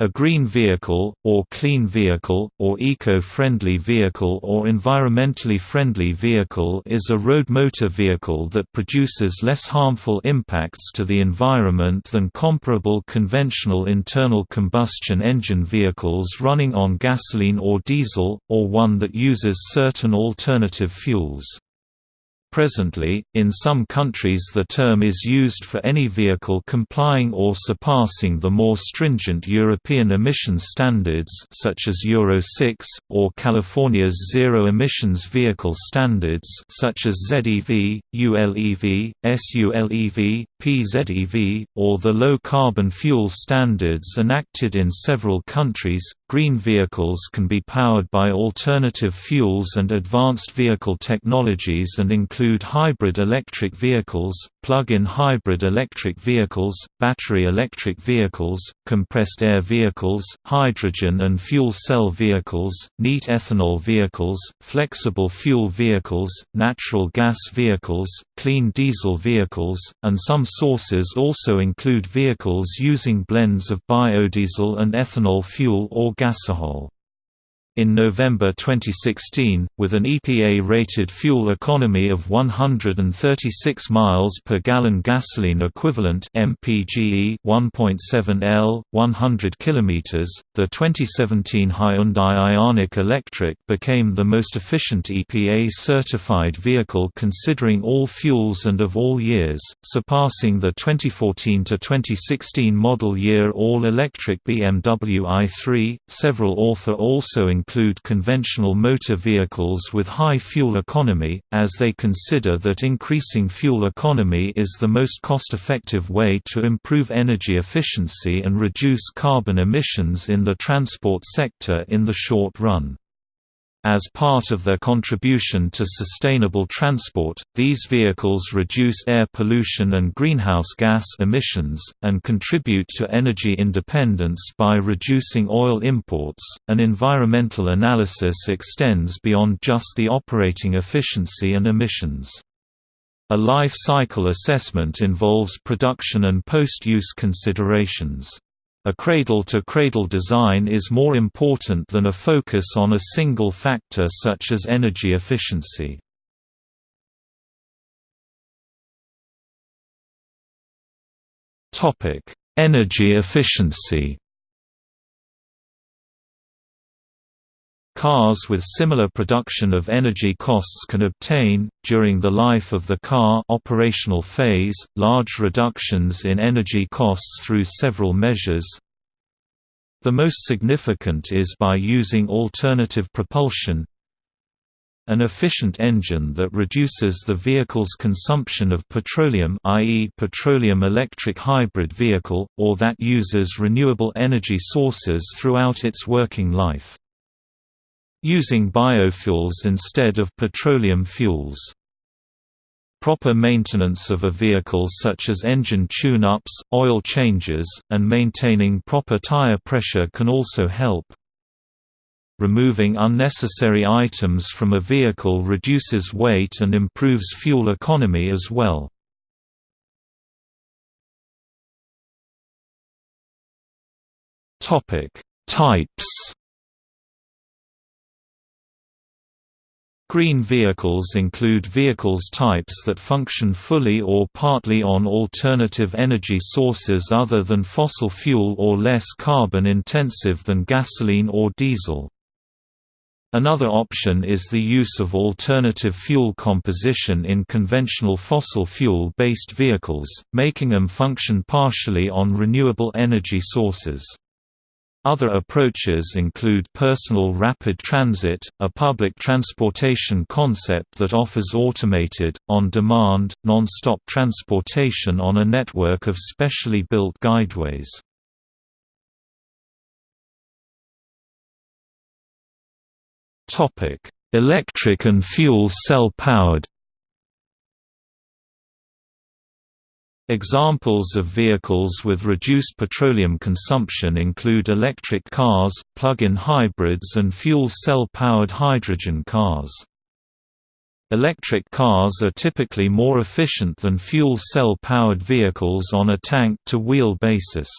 A green vehicle, or clean vehicle, or eco-friendly vehicle or environmentally friendly vehicle is a road motor vehicle that produces less harmful impacts to the environment than comparable conventional internal combustion engine vehicles running on gasoline or diesel, or one that uses certain alternative fuels. Presently, in some countries the term is used for any vehicle complying or surpassing the more stringent European emission standards such as Euro 6, or California's Zero Emissions Vehicle Standards such as ZEV, ULEV, SULEV, PZEV, or the Low Carbon Fuel Standards enacted in several countries. Green vehicles can be powered by alternative fuels and advanced vehicle technologies and include hybrid electric vehicles, plug-in hybrid electric vehicles, battery electric vehicles, compressed air vehicles, hydrogen and fuel cell vehicles, neat ethanol vehicles, flexible fuel vehicles, natural gas vehicles, clean diesel vehicles, and some sources also include vehicles using blends of biodiesel and ethanol fuel or gasohol. In November 2016, with an EPA-rated fuel economy of 136 miles per gallon gasoline equivalent (MPGE) 1.7 L, 100 km, the 2017 Hyundai Ioniq Electric became the most efficient EPA-certified vehicle considering all fuels and of all years, surpassing the 2014 to 2016 model year all-electric BMW i3. Several author also conventional motor vehicles with high fuel economy, as they consider that increasing fuel economy is the most cost-effective way to improve energy efficiency and reduce carbon emissions in the transport sector in the short run. As part of their contribution to sustainable transport, these vehicles reduce air pollution and greenhouse gas emissions, and contribute to energy independence by reducing oil imports. An environmental analysis extends beyond just the operating efficiency and emissions. A life cycle assessment involves production and post-use considerations. A cradle-to-cradle -cradle design is more important than a focus on a single factor such as energy efficiency. energy efficiency Cars with similar production of energy costs can obtain, during the life of the car operational phase, large reductions in energy costs through several measures. The most significant is by using alternative propulsion, an efficient engine that reduces the vehicle's consumption of petroleum i.e. petroleum electric hybrid vehicle, or that uses renewable energy sources throughout its working life using biofuels instead of petroleum fuels. Proper maintenance of a vehicle such as engine tune-ups, oil changes, and maintaining proper tire pressure can also help. Removing unnecessary items from a vehicle reduces weight and improves fuel economy as well. Types Green vehicles include vehicles types that function fully or partly on alternative energy sources other than fossil fuel or less carbon intensive than gasoline or diesel. Another option is the use of alternative fuel composition in conventional fossil fuel-based vehicles, making them function partially on renewable energy sources. Other approaches include personal rapid transit, a public transportation concept that offers automated, on-demand, non-stop transportation on a network of specially built guideways. Electric and fuel cell powered Examples of vehicles with reduced petroleum consumption include electric cars, plug-in hybrids and fuel cell-powered hydrogen cars. Electric cars are typically more efficient than fuel cell-powered vehicles on a tank-to-wheel basis.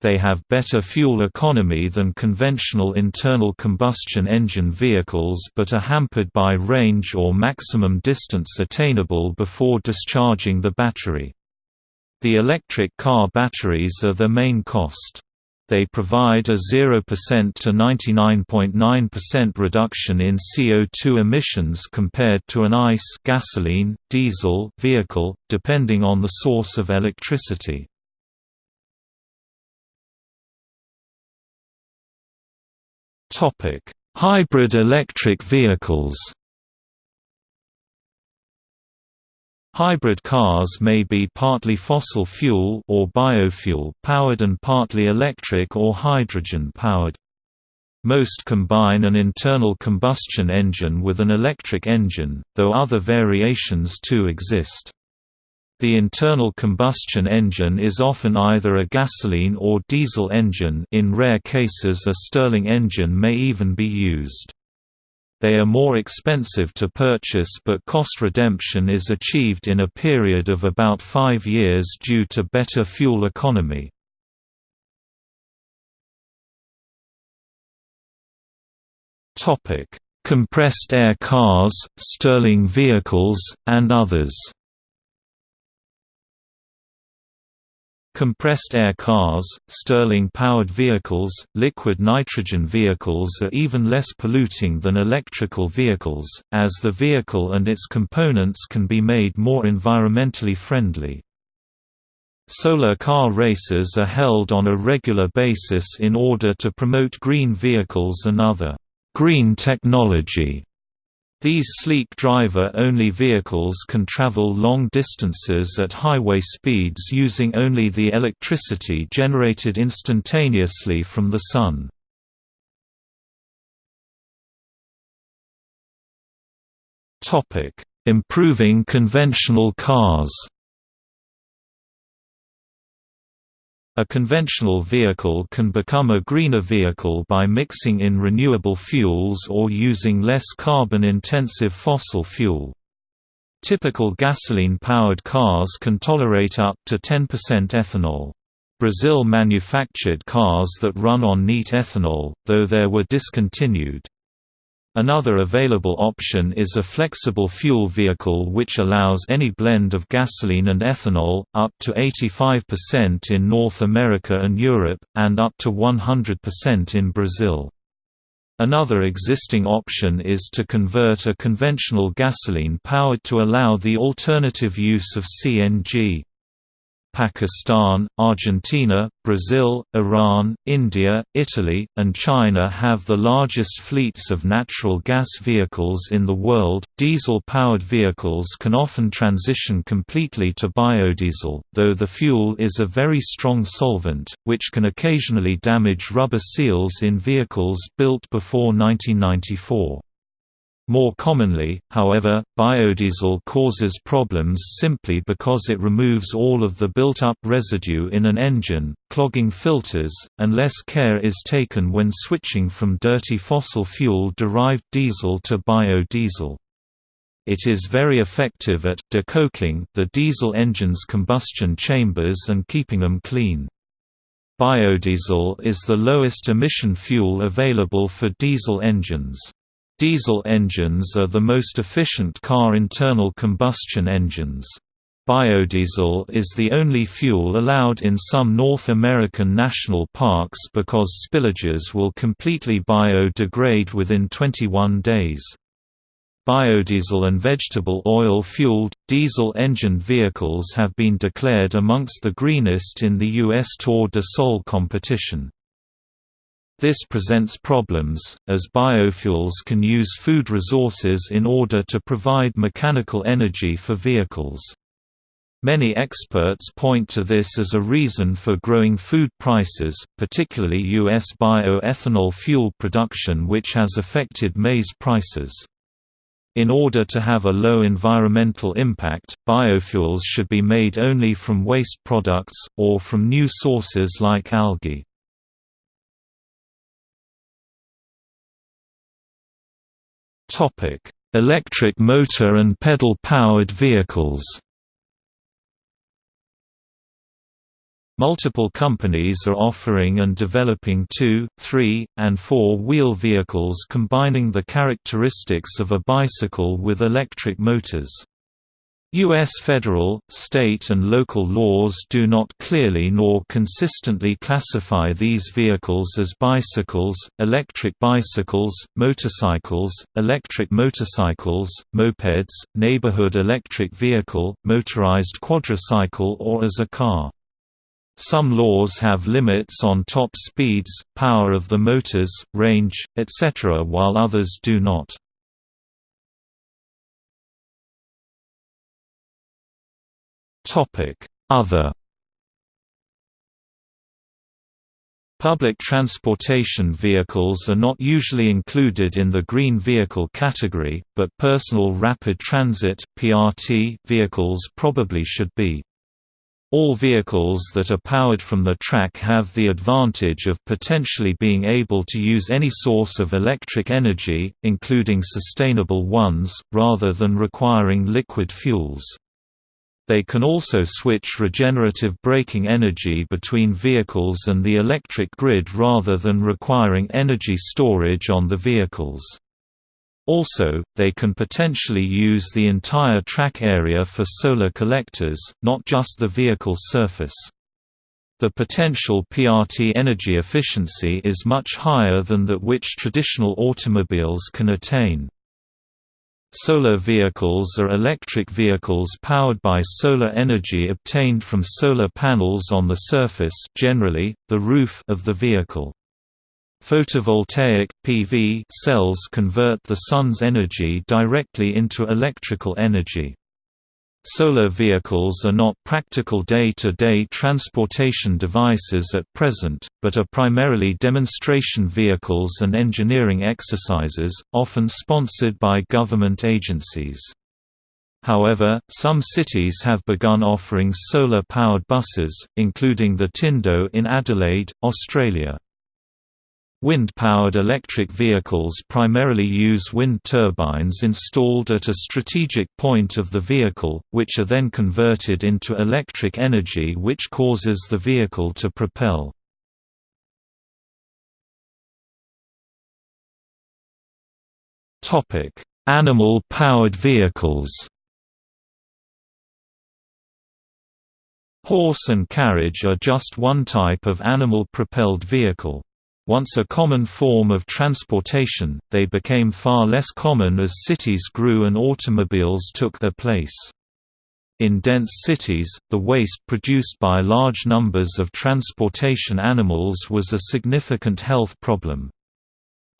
They have better fuel economy than conventional internal combustion engine vehicles but are hampered by range or maximum distance attainable before discharging the battery. The electric car batteries are the main cost. They provide a 0% to 99.9% reduction in CO2 emissions compared to an ICE gasoline, diesel vehicle, depending on the source of electricity. Hybrid electric vehicles Hybrid cars may be partly fossil fuel or biofuel powered and partly electric or hydrogen powered. Most combine an internal combustion engine with an electric engine, though other variations too exist. The internal combustion engine is often either a gasoline or diesel engine in rare cases a Stirling engine may even be used. They are more expensive to purchase but cost redemption is achieved in a period of about five years due to better fuel economy. Compressed air cars, Stirling vehicles, and others Compressed air cars, Stirling-powered vehicles, liquid nitrogen vehicles are even less polluting than electrical vehicles, as the vehicle and its components can be made more environmentally friendly. Solar car races are held on a regular basis in order to promote green vehicles and other green technology these sleek driver-only vehicles can travel long distances at highway speeds using only the electricity generated instantaneously from the sun. Improving conventional cars A conventional vehicle can become a greener vehicle by mixing in renewable fuels or using less carbon-intensive fossil fuel. Typical gasoline-powered cars can tolerate up to 10% ethanol. Brazil manufactured cars that run on neat ethanol, though there were discontinued. Another available option is a flexible fuel vehicle which allows any blend of gasoline and ethanol, up to 85% in North America and Europe, and up to 100% in Brazil. Another existing option is to convert a conventional gasoline powered to allow the alternative use of CNG. Pakistan, Argentina, Brazil, Iran, India, Italy, and China have the largest fleets of natural gas vehicles in the world. Diesel powered vehicles can often transition completely to biodiesel, though the fuel is a very strong solvent, which can occasionally damage rubber seals in vehicles built before 1994. More commonly, however, biodiesel causes problems simply because it removes all of the built-up residue in an engine, clogging filters, and less care is taken when switching from dirty fossil fuel-derived diesel to biodiesel. It is very effective at decoking the diesel engine's combustion chambers and keeping them clean. Biodiesel is the lowest emission fuel available for diesel engines. Diesel engines are the most efficient car internal combustion engines. Biodiesel is the only fuel allowed in some North American national parks because spillages will completely biodegrade within 21 days. Biodiesel and vegetable oil-fueled, diesel-engined vehicles have been declared amongst the greenest in the U.S. Tour de Sol competition. This presents problems, as biofuels can use food resources in order to provide mechanical energy for vehicles. Many experts point to this as a reason for growing food prices, particularly U.S. bioethanol fuel production which has affected maize prices. In order to have a low environmental impact, biofuels should be made only from waste products, or from new sources like algae. Electric motor and pedal-powered vehicles. Multiple companies are offering and developing two, three, and four-wheel vehicles combining the characteristics of a bicycle with electric motors. U.S. federal, state and local laws do not clearly nor consistently classify these vehicles as bicycles, electric bicycles, motorcycles, electric motorcycles, mopeds, neighborhood electric vehicle, motorized quadricycle or as a car. Some laws have limits on top speeds, power of the motors, range, etc. while others do not. Other Public transportation vehicles are not usually included in the green vehicle category, but personal rapid transit (PRT) vehicles probably should be. All vehicles that are powered from the track have the advantage of potentially being able to use any source of electric energy, including sustainable ones, rather than requiring liquid fuels. They can also switch regenerative braking energy between vehicles and the electric grid rather than requiring energy storage on the vehicles. Also, they can potentially use the entire track area for solar collectors, not just the vehicle surface. The potential PRT energy efficiency is much higher than that which traditional automobiles can attain. Solar vehicles are electric vehicles powered by solar energy obtained from solar panels on the surface generally, the roof of the vehicle. Photovoltaic PV cells convert the sun's energy directly into electrical energy. Solar vehicles are not practical day-to-day -day transportation devices at present, but are primarily demonstration vehicles and engineering exercises, often sponsored by government agencies. However, some cities have begun offering solar-powered buses, including the Tindo in Adelaide, Australia. Wind-powered electric vehicles primarily use wind turbines installed at a strategic point of the vehicle, which are then converted into electric energy which causes the vehicle to propel. Animal-powered vehicles Horse and carriage are just one type of animal-propelled vehicle. Once a common form of transportation, they became far less common as cities grew and automobiles took their place. In dense cities, the waste produced by large numbers of transportation animals was a significant health problem.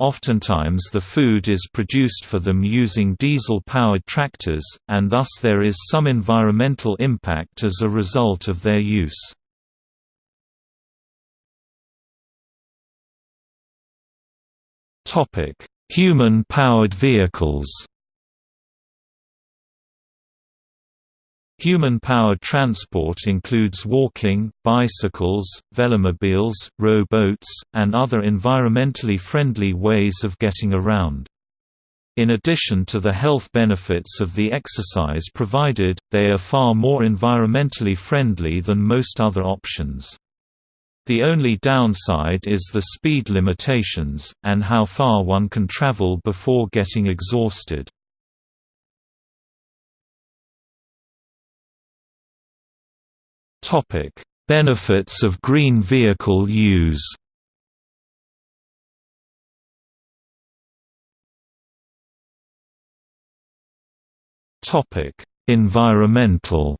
Oftentimes the food is produced for them using diesel-powered tractors, and thus there is some environmental impact as a result of their use. Human-powered vehicles Human-powered transport includes walking, bicycles, velomobiles, rowboats, and other environmentally friendly ways of getting around. In addition to the health benefits of the exercise provided, they are far more environmentally friendly than most other options. The only downside is the speed limitations, and how far one can travel before getting exhausted. Benefits of green vehicle use Environmental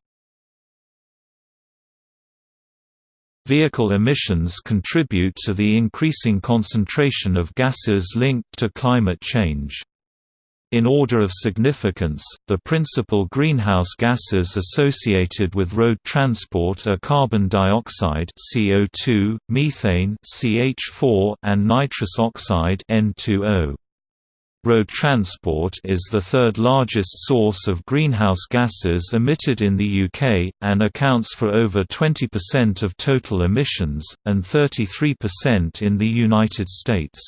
Vehicle emissions contribute to the increasing concentration of gases linked to climate change. In order of significance, the principal greenhouse gases associated with road transport are carbon dioxide (CO2), methane (CH4), and nitrous oxide (N2O). Road transport is the third largest source of greenhouse gases emitted in the UK, and accounts for over 20% of total emissions, and 33% in the United States.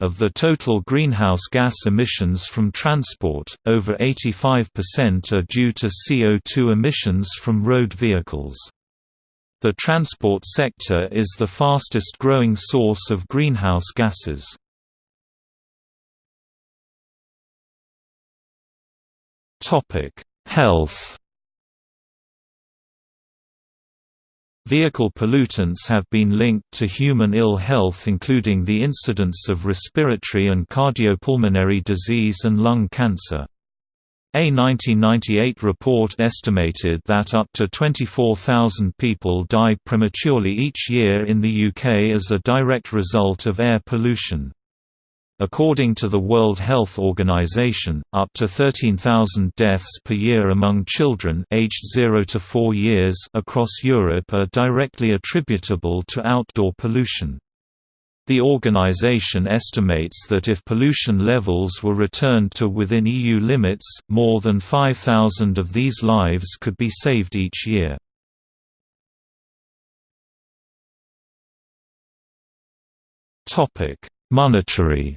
Of the total greenhouse gas emissions from transport, over 85% are due to CO2 emissions from road vehicles. The transport sector is the fastest growing source of greenhouse gases. Health Vehicle pollutants have been linked to human ill health including the incidence of respiratory and cardiopulmonary disease and lung cancer. A 1998 report estimated that up to 24,000 people die prematurely each year in the UK as a direct result of air pollution. According to the World Health Organization, up to 13,000 deaths per year among children aged 0 to 4 years across Europe are directly attributable to outdoor pollution. The organization estimates that if pollution levels were returned to within EU limits, more than 5,000 of these lives could be saved each year. Monetary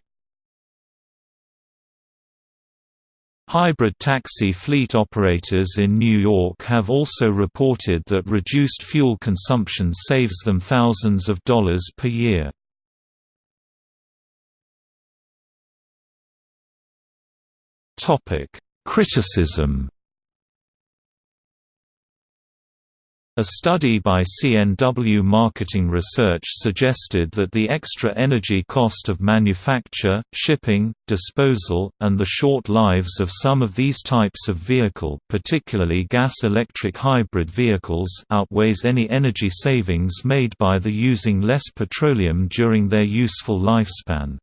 Hybrid taxi fleet operators in New York have also reported that reduced fuel consumption saves them thousands of dollars per year. Criticism A study by CNW Marketing Research suggested that the extra energy cost of manufacture, shipping, disposal, and the short lives of some of these types of vehicle particularly gas-electric hybrid vehicles outweighs any energy savings made by the using less petroleum during their useful lifespan.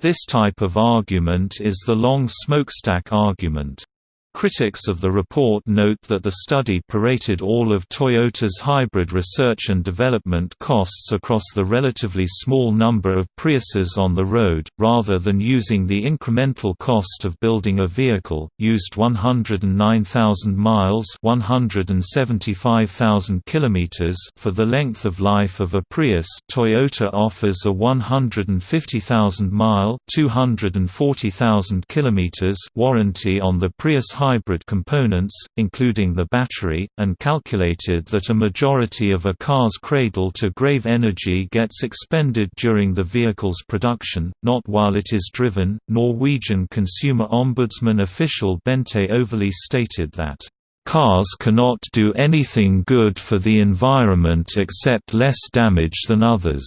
This type of argument is the long smokestack argument. Critics of the report note that the study paraded all of Toyota's hybrid research and development costs across the relatively small number of Priuses on the road, rather than using the incremental cost of building a vehicle, used 109,000 miles 175,000 kilometers for the length of life of a Prius. Toyota offers a 150,000-mile 240,000 kilometers warranty on the Prius hybrid components, including the battery, and calculated that a majority of a car's cradle-to-grave energy gets expended during the vehicle's production, not while it is driven. Norwegian Consumer Ombudsman official Bente Øverli stated that Cars cannot do anything good for the environment except less damage than others.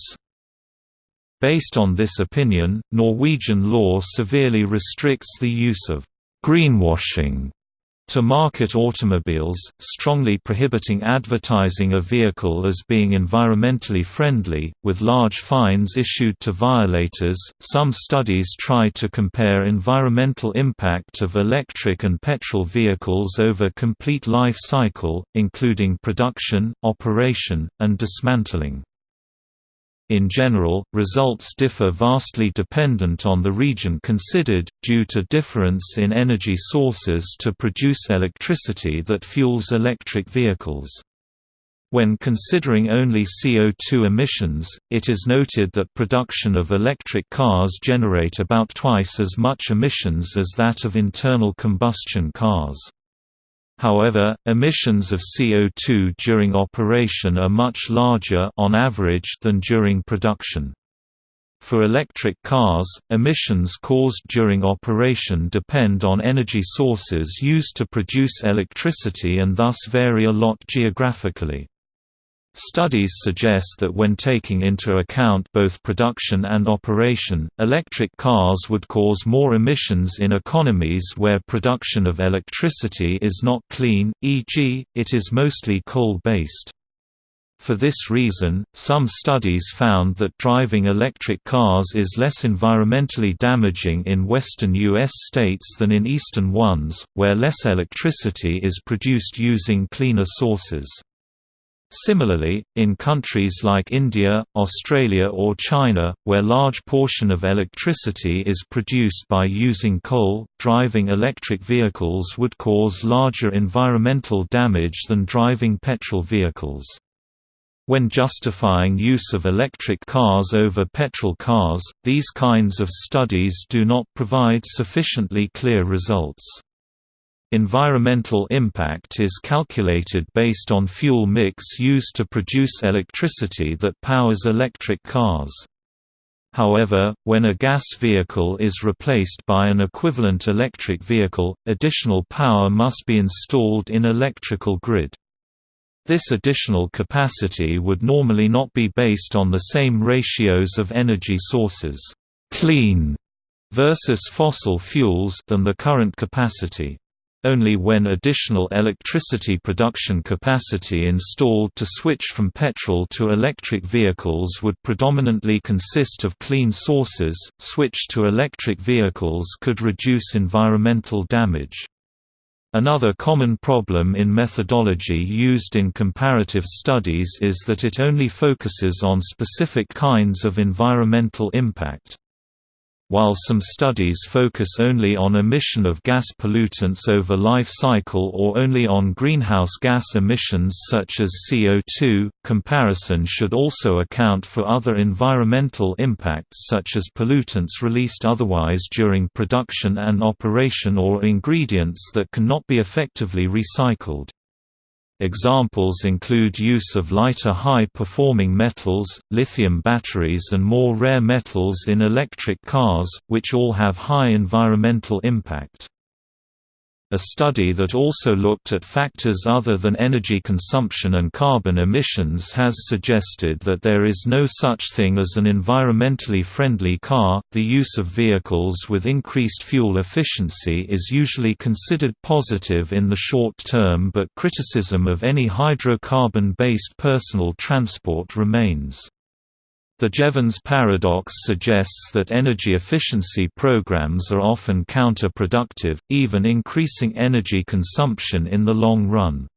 Based on this opinion, Norwegian law severely restricts the use of greenwashing to market automobiles, strongly prohibiting advertising a vehicle as being environmentally friendly, with large fines issued to violators. Some studies try to compare environmental impact of electric and petrol vehicles over complete life cycle, including production, operation, and dismantling. In general, results differ vastly dependent on the region considered, due to difference in energy sources to produce electricity that fuels electric vehicles. When considering only CO2 emissions, it is noted that production of electric cars generate about twice as much emissions as that of internal combustion cars. However, emissions of CO2 during operation are much larger on average than during production. For electric cars, emissions caused during operation depend on energy sources used to produce electricity and thus vary a lot geographically. Studies suggest that when taking into account both production and operation, electric cars would cause more emissions in economies where production of electricity is not clean, e.g., it is mostly coal-based. For this reason, some studies found that driving electric cars is less environmentally damaging in western U.S. states than in eastern ones, where less electricity is produced using cleaner sources. Similarly, in countries like India, Australia or China, where large portion of electricity is produced by using coal, driving electric vehicles would cause larger environmental damage than driving petrol vehicles. When justifying use of electric cars over petrol cars, these kinds of studies do not provide sufficiently clear results. Environmental impact is calculated based on fuel mix used to produce electricity that powers electric cars. However, when a gas vehicle is replaced by an equivalent electric vehicle, additional power must be installed in electrical grid. This additional capacity would normally not be based on the same ratios of energy sources clean versus fossil fuels than the current capacity. Only when additional electricity production capacity installed to switch from petrol to electric vehicles would predominantly consist of clean sources, switch to electric vehicles could reduce environmental damage. Another common problem in methodology used in comparative studies is that it only focuses on specific kinds of environmental impact. While some studies focus only on emission of gas pollutants over life cycle or only on greenhouse gas emissions such as CO2, comparison should also account for other environmental impacts such as pollutants released otherwise during production and operation or ingredients that cannot be effectively recycled. Examples include use of lighter high-performing metals, lithium batteries and more rare metals in electric cars, which all have high environmental impact. A study that also looked at factors other than energy consumption and carbon emissions has suggested that there is no such thing as an environmentally friendly car. The use of vehicles with increased fuel efficiency is usually considered positive in the short term, but criticism of any hydrocarbon based personal transport remains. The Jevons paradox suggests that energy efficiency programs are often counterproductive, even increasing energy consumption in the long run.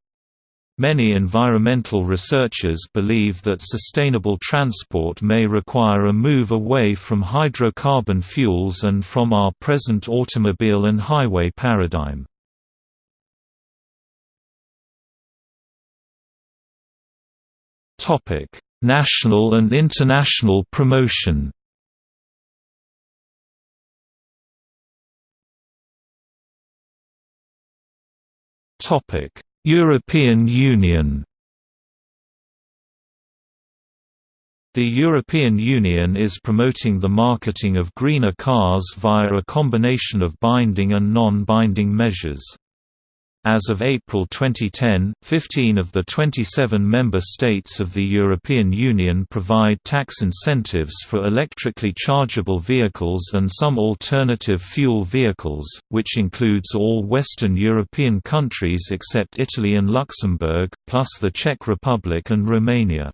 Many environmental researchers believe that sustainable transport may require a move away from hydrocarbon fuels and from our present automobile and highway paradigm. Topic: National and international promotion European Union The European Union is promoting the marketing of greener cars via a combination of binding and non-binding measures. As of April 2010, 15 of the 27 member states of the European Union provide tax incentives for electrically chargeable vehicles and some alternative fuel vehicles, which includes all Western European countries except Italy and Luxembourg, plus the Czech Republic and Romania.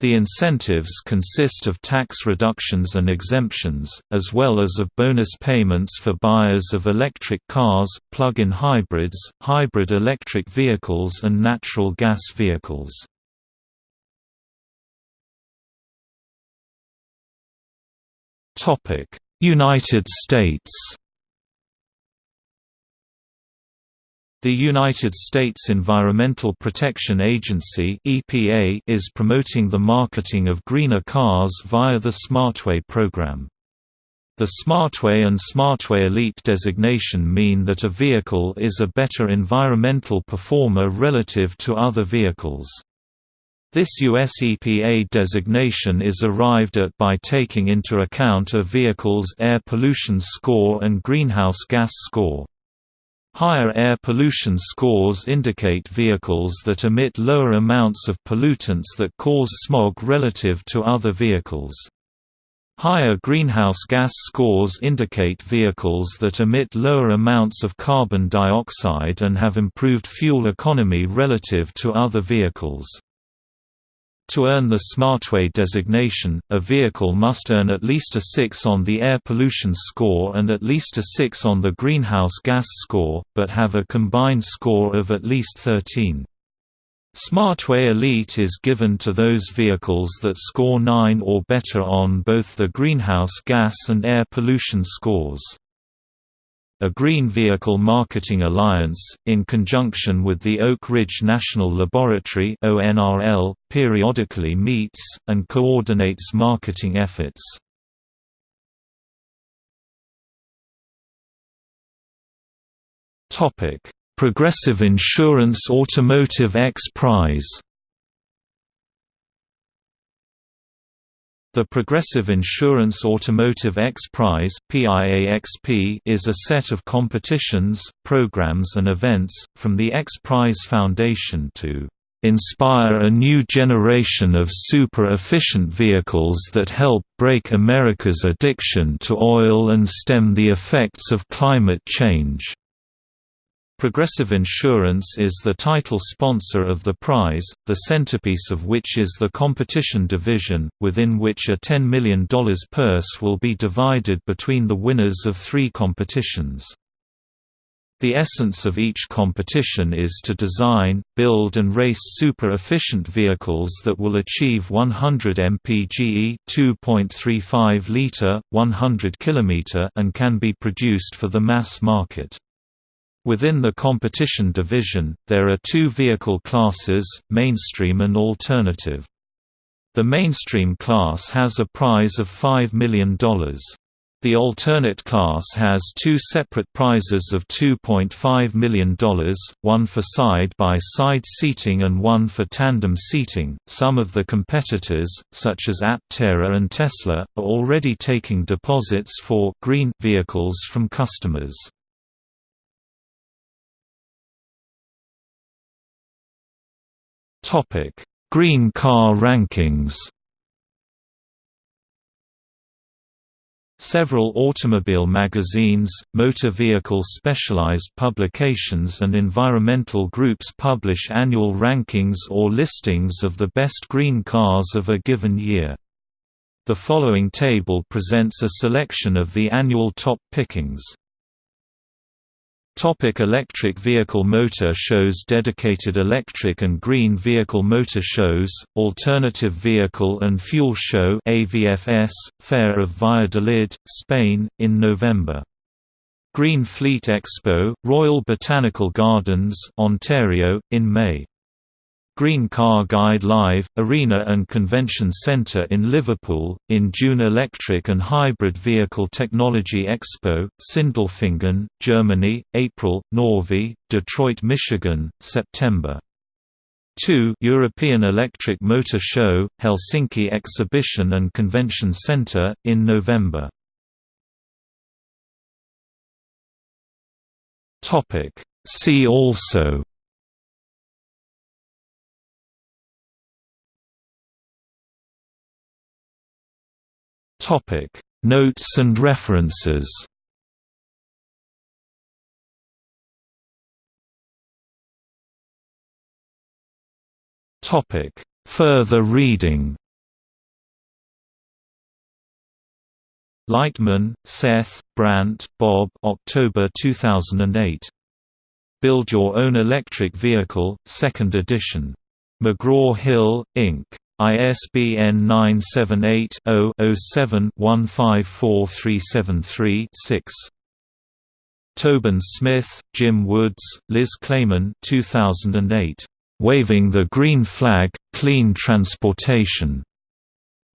The incentives consist of tax reductions and exemptions, as well as of bonus payments for buyers of electric cars, plug-in hybrids, hybrid electric vehicles and natural gas vehicles. United States The United States Environmental Protection Agency (EPA) is promoting the marketing of greener cars via the Smartway program. The Smartway and Smartway Elite designation mean that a vehicle is a better environmental performer relative to other vehicles. This US EPA designation is arrived at by taking into account a vehicle's air pollution score and greenhouse gas score. Higher air pollution scores indicate vehicles that emit lower amounts of pollutants that cause smog relative to other vehicles. Higher greenhouse gas scores indicate vehicles that emit lower amounts of carbon dioxide and have improved fuel economy relative to other vehicles. To earn the Smartway designation, a vehicle must earn at least a 6 on the air pollution score and at least a 6 on the greenhouse gas score, but have a combined score of at least 13. Smartway Elite is given to those vehicles that score 9 or better on both the greenhouse gas and air pollution scores. A Green Vehicle Marketing Alliance, in conjunction with the Oak Ridge National Laboratory periodically meets, and coordinates marketing efforts. Progressive Insurance Automotive X Prize The Progressive Insurance Automotive X Prize is a set of competitions, programs and events, from the X Prize Foundation to "...inspire a new generation of super-efficient vehicles that help break America's addiction to oil and stem the effects of climate change." Progressive Insurance is the title sponsor of the prize, the centerpiece of which is the competition division, within which a $10 million purse will be divided between the winners of three competitions. The essence of each competition is to design, build and race super-efficient vehicles that will achieve 100 mpge 2.35 liter, 100 km and can be produced for the mass market. Within the competition division, there are two vehicle classes, mainstream and alternative. The mainstream class has a prize of $5 million. The alternate class has two separate prizes of $2.5 million, one for side-by-side -side seating and one for tandem seating. Some of the competitors, such as Aptera and Tesla, are already taking deposits for green vehicles from customers. Topic: Green Car Rankings. Several automobile magazines, motor vehicle specialized publications and environmental groups publish annual rankings or listings of the best green cars of a given year. The following table presents a selection of the annual top pickings. Topic electric vehicle motor shows Dedicated electric and green vehicle motor shows, Alternative Vehicle and Fuel Show AVFS, Fair of Valladolid, Spain, in November. Green Fleet Expo, Royal Botanical Gardens, Ontario, in May. Green Car Guide Live, Arena and Convention Centre in Liverpool, in June Electric and Hybrid Vehicle Technology Expo, Sindelfingen, Germany, April, Norway, Detroit, Michigan, September. 2 European Electric Motor Show, Helsinki Exhibition and Convention Centre, in November. See also Topic: Notes and references. Topic: Further reading. Leitman, Seth, Brant, Bob October 2008. Build Your Own Electric Vehicle, 2nd edition. McGraw-Hill, Inc. ISBN 978-0-07-154373-6. Tobin Smith, Jim Woods, Liz Clayman 2008. Waving the Green Flag, Clean Transportation.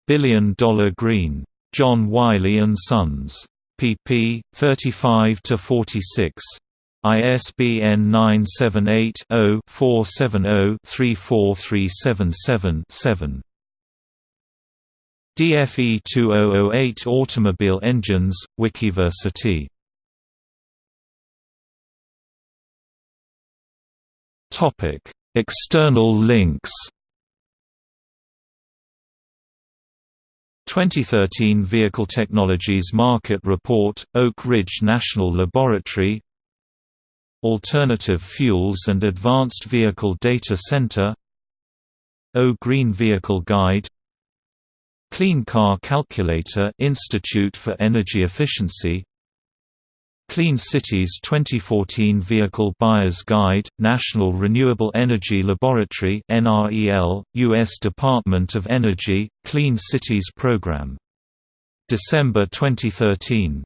Billion Dollar Green. John Wiley & Sons. pp. 35–46. ISBN 978-0-470-34377-7. DFE 2008 Automobile Engines, Wikiversity. External links 2013 Vehicle Technologies Market Report, Oak Ridge National Laboratory Alternative Fuels and Advanced Vehicle Data Center O Green Vehicle Guide Clean Car Calculator Institute for Energy Efficiency Clean Cities 2014 Vehicle Buyer's Guide, National Renewable Energy Laboratory NREL, U.S. Department of Energy, Clean Cities Program. December 2013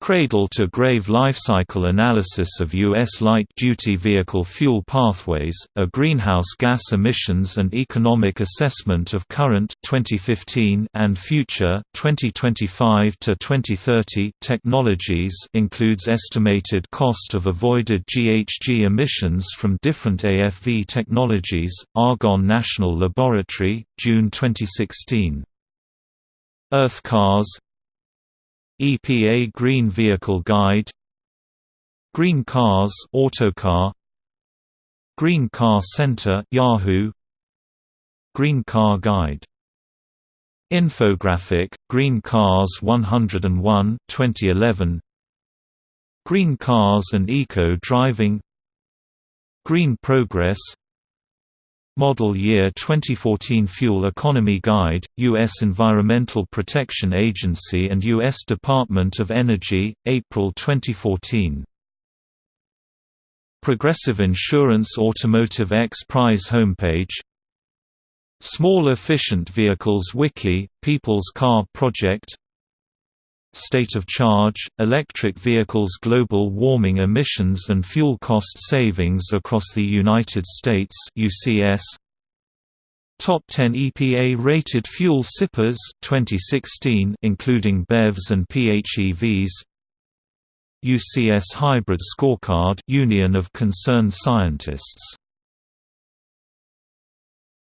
Cradle-to-grave lifecycle analysis of U.S. light-duty vehicle fuel pathways, a greenhouse gas emissions and economic assessment of current 2015 and future 2025 to 2030 technologies includes estimated cost of avoided GHG emissions from different AFV technologies. Argonne National Laboratory, June 2016. Earth Cars EPA Green Vehicle Guide Green Cars Autocar Green Car Center Yahoo Green Car Guide. Infographic Green Cars 101 2011 Green Cars and Eco Driving. Green Progress Model Year 2014 Fuel Economy Guide, U.S. Environmental Protection Agency and U.S. Department of Energy, April 2014. Progressive Insurance Automotive X Prize homepage Small Efficient Vehicles Wiki, People's Car Project State of Charge, Electric Vehicles Global Warming Emissions and Fuel Cost Savings Across the United States UCS Top 10 EPA-rated fuel sippers 2016 including BEVs and PHEVs UCS Hybrid Scorecard Union of Concerned Scientists